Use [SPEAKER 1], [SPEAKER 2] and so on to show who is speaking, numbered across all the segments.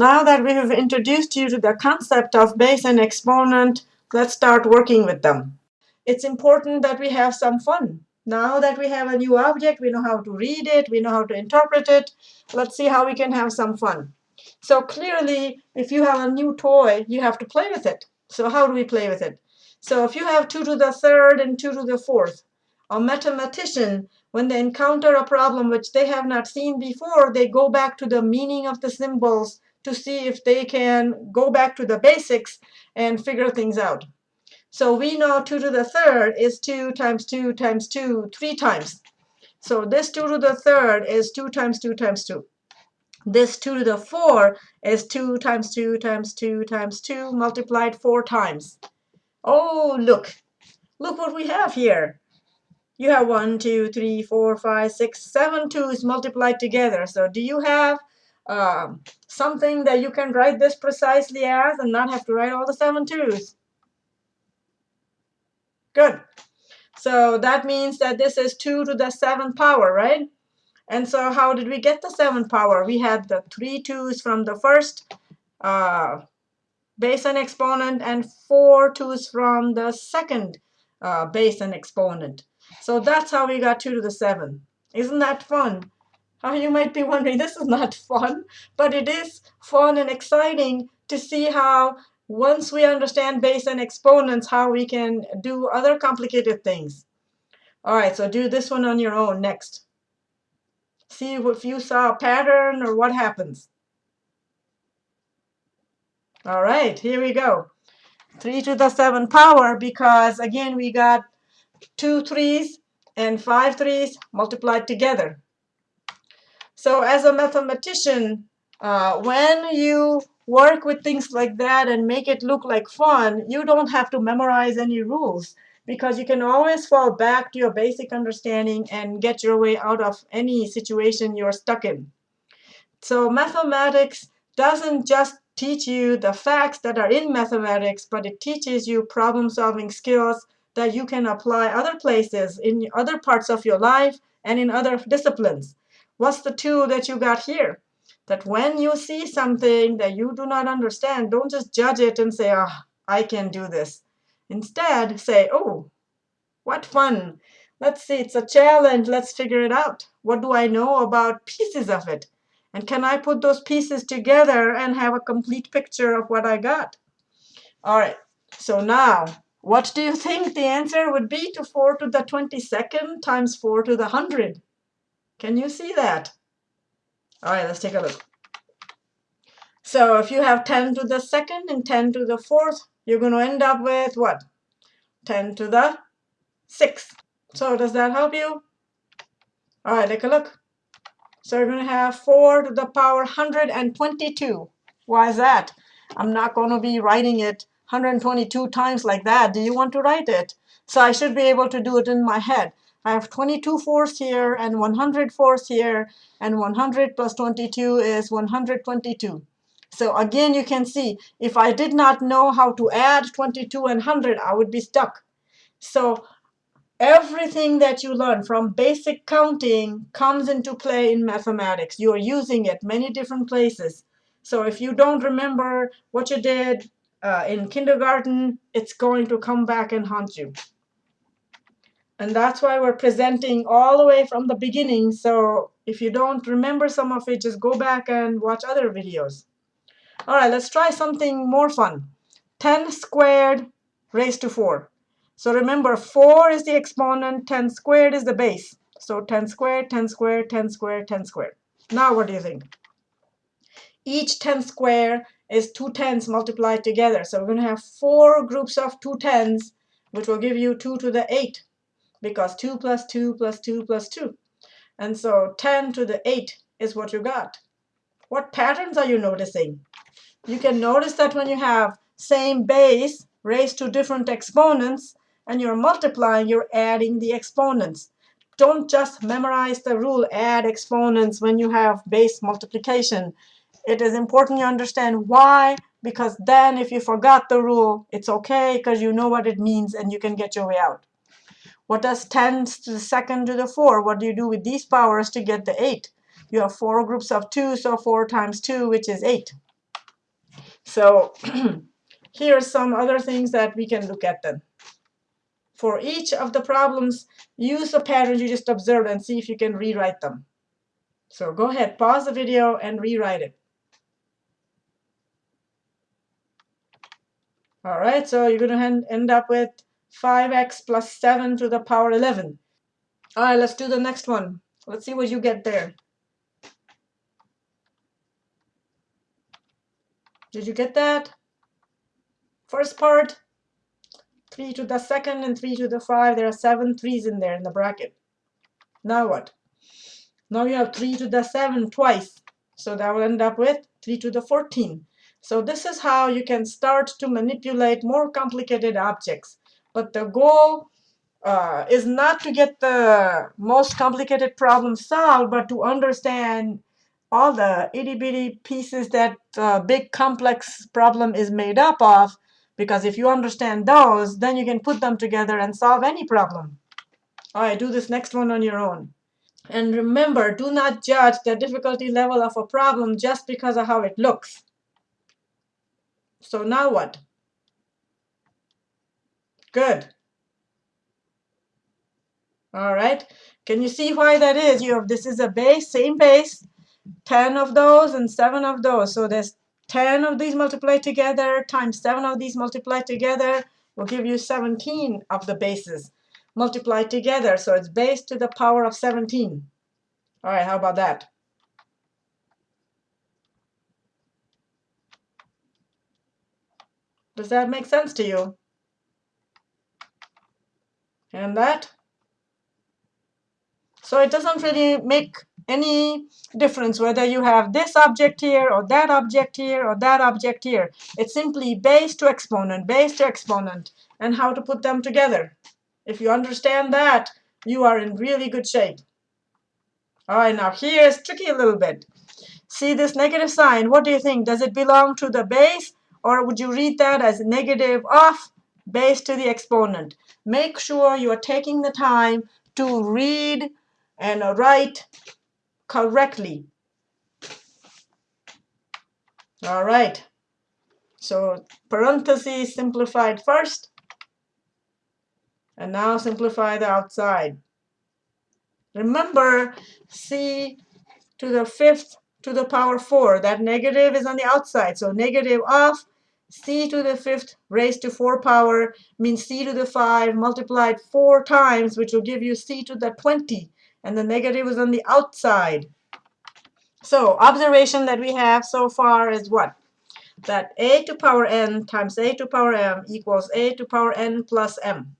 [SPEAKER 1] Now that we have introduced you to the concept of base and exponent, let's start working with them. It's important that we have some fun. Now that we have a new object, we know how to read it, we know how to interpret it. Let's see how we can have some fun. So clearly, if you have a new toy, you have to play with it. So how do we play with it? So if you have 2 to the third and 2 to the fourth, a mathematician, when they encounter a problem which they have not seen before, they go back to the meaning of the symbols to see if they can go back to the basics and figure things out. So we know 2 to the third is 2 times 2 times 2, 3 times. So this 2 to the third is 2 times 2 times 2. This 2 to the 4 is 2 times 2 times 2 times 2 multiplied 4 times. Oh, look. Look what we have here. You have 1, 2, 3, 4, 5, 6, 7 2's multiplied together. So do you have um, something that you can write this precisely as and not have to write all the seven twos. Good. So that means that this is 2 to the 7th power, right? And so how did we get the 7th power? We had the three twos from the first uh, base and exponent and four twos from the second uh, base and exponent. So that's how we got 2 to the 7. Isn't that fun? Uh, you might be wondering, this is not fun, but it is fun and exciting to see how once we understand base and exponents, how we can do other complicated things. All right, so do this one on your own next. See if you saw a pattern or what happens. All right, here we go. 3 to the 7 power because, again, we got two threes and five threes multiplied together. So as a mathematician, uh, when you work with things like that and make it look like fun, you don't have to memorize any rules because you can always fall back to your basic understanding and get your way out of any situation you're stuck in. So mathematics doesn't just teach you the facts that are in mathematics, but it teaches you problem-solving skills that you can apply other places in other parts of your life and in other disciplines. What's the tool that you got here? That when you see something that you do not understand, don't just judge it and say, ah, oh, I can do this. Instead, say, oh, what fun. Let's see, it's a challenge. Let's figure it out. What do I know about pieces of it? And can I put those pieces together and have a complete picture of what I got? All right, so now, what do you think the answer would be to 4 to the 22nd times 4 to the 100? Can you see that? All right, let's take a look. So if you have 10 to the second and 10 to the fourth, you're going to end up with what? 10 to the sixth. So does that help you? All right, take a look. So you're going to have 4 to the power 122. Why is that? I'm not going to be writing it 122 times like that. Do you want to write it? So I should be able to do it in my head. I have 22 fourths here and 100 fourths here, and 100 plus 22 is 122. So again, you can see, if I did not know how to add 22 and 100, I would be stuck. So everything that you learn from basic counting comes into play in mathematics. You are using it many different places. So if you don't remember what you did uh, in kindergarten, it's going to come back and haunt you. And that's why we're presenting all the way from the beginning. So if you don't remember some of it, just go back and watch other videos. All right, let's try something more fun. 10 squared raised to 4. So remember, 4 is the exponent, 10 squared is the base. So 10 squared, 10 squared, 10 squared, 10 squared. Now what do you think? Each 10 square is two tens multiplied together. So we're going to have four groups of two tens, which will give you 2 to the 8 because 2 plus 2 plus 2 plus 2. And so 10 to the 8 is what you got. What patterns are you noticing? You can notice that when you have same base raised to different exponents and you're multiplying, you're adding the exponents. Don't just memorize the rule, add exponents when you have base multiplication. It is important you understand why, because then if you forgot the rule, it's OK because you know what it means and you can get your way out. What does 10 to the second to the 4? What do you do with these powers to get the 8? You have four groups of 2, so 4 times 2, which is 8. So here are some other things that we can look at then. For each of the problems, use the patterns you just observed and see if you can rewrite them. So go ahead, pause the video and rewrite it. All right, so you're going to end up with 5x plus 7 to the power 11. All right, let's do the next one. Let's see what you get there. Did you get that? First part, 3 to the second and 3 to the 5. There are seven threes in there in the bracket. Now what? Now you have 3 to the 7 twice. So that will end up with 3 to the 14. So this is how you can start to manipulate more complicated objects. But the goal uh, is not to get the most complicated problem solved, but to understand all the itty bitty pieces that uh, big complex problem is made up of. Because if you understand those, then you can put them together and solve any problem. All right, do this next one on your own. And remember, do not judge the difficulty level of a problem just because of how it looks. So now what? Good. All right. Can you see why that is? You have this is a base, same base, 10 of those and 7 of those. So there's 10 of these multiplied together times 7 of these multiplied together will give you 17 of the bases multiplied together. So it's base to the power of 17. All right, how about that? Does that make sense to you? And that? So it doesn't really make any difference whether you have this object here or that object here or that object here. It's simply base to exponent, base to exponent, and how to put them together. If you understand that, you are in really good shape. All right, now here's tricky a little bit. See this negative sign, what do you think? Does it belong to the base, or would you read that as negative of base to the exponent? Make sure you are taking the time to read and write correctly. All right. So parentheses simplified first. And now simplify the outside. Remember, c to the fifth to the power 4. That negative is on the outside. So negative of c to the fifth raised to 4 power means c to the 5 multiplied 4 times, which will give you c to the 20 and the negative is on the outside. So observation that we have so far is what? That a to power n times a to power m equals a to power n plus m.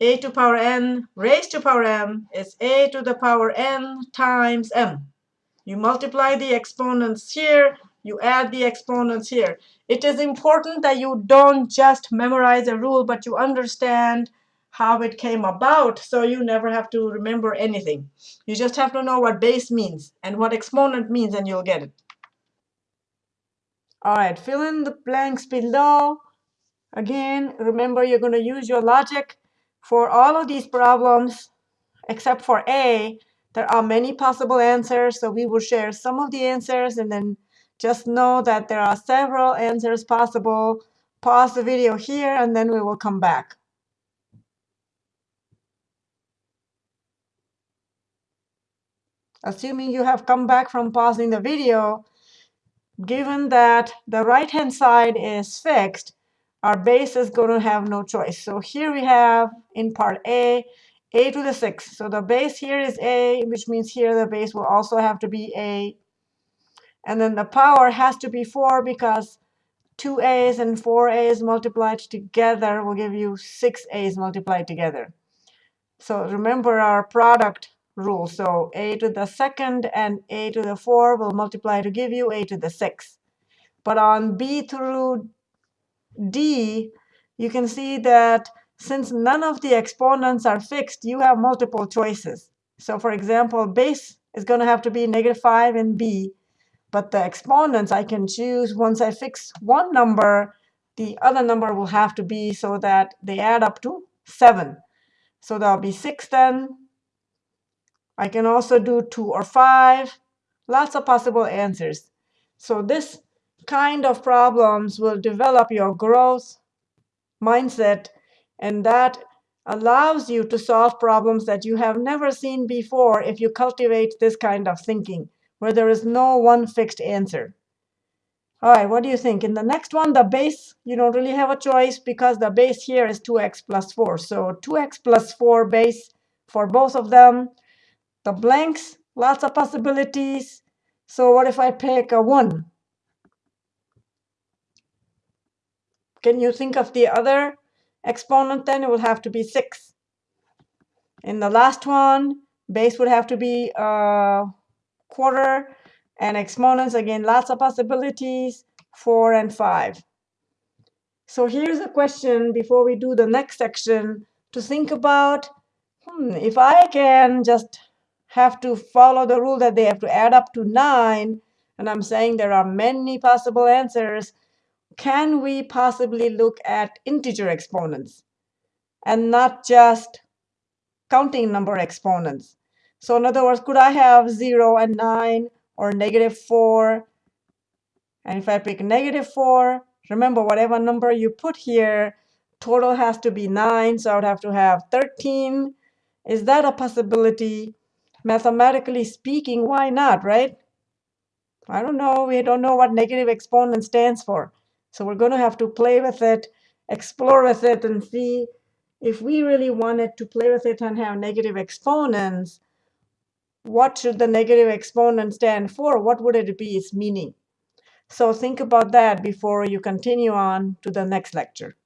[SPEAKER 1] a to power n raised to power m is a to the power n times m. You multiply the exponents here, you add the exponents here. It is important that you don't just memorize a rule, but you understand how it came about, so you never have to remember anything. You just have to know what base means and what exponent means, and you'll get it. All right, fill in the blanks below. Again, remember you're going to use your logic for all of these problems, except for A. There are many possible answers, so we will share some of the answers, and then just know that there are several answers possible. Pause the video here, and then we will come back. assuming you have come back from pausing the video, given that the right-hand side is fixed, our base is going to have no choice. So here we have, in part A, a to the 6th. So the base here is a, which means here the base will also have to be a. And then the power has to be 4 because 2 a's and 4 a's multiplied together will give you 6 a's multiplied together. So remember our product rule. So a to the second and a to the 4 will multiply to give you a to the 6. But on b through d, you can see that since none of the exponents are fixed, you have multiple choices. So for example, base is going to have to be negative 5 in b. But the exponents I can choose once I fix one number, the other number will have to be so that they add up to 7. So that'll be 6 then, I can also do 2 or 5. Lots of possible answers. So this kind of problems will develop your growth mindset, and that allows you to solve problems that you have never seen before if you cultivate this kind of thinking, where there is no one fixed answer. All right, what do you think? In the next one, the base, you don't really have a choice because the base here is 2x plus 4. So 2x plus 4 base for both of them. The blanks, lots of possibilities. So what if I pick a 1? Can you think of the other exponent then? It will have to be 6. In the last one, base would have to be a quarter. And exponents, again, lots of possibilities, 4 and 5. So here's a question before we do the next section to think about, hmm, if I can just have to follow the rule that they have to add up to 9, and I'm saying there are many possible answers, can we possibly look at integer exponents and not just counting number exponents? So in other words, could I have 0 and 9 or negative 4? And if I pick negative 4, remember whatever number you put here, total has to be 9, so I would have to have 13. Is that a possibility? Mathematically speaking, why not, right? I don't know. We don't know what negative exponent stands for. So we're going to have to play with it, explore with it, and see if we really wanted to play with it and have negative exponents, what should the negative exponent stand for? What would it be its meaning? So think about that before you continue on to the next lecture.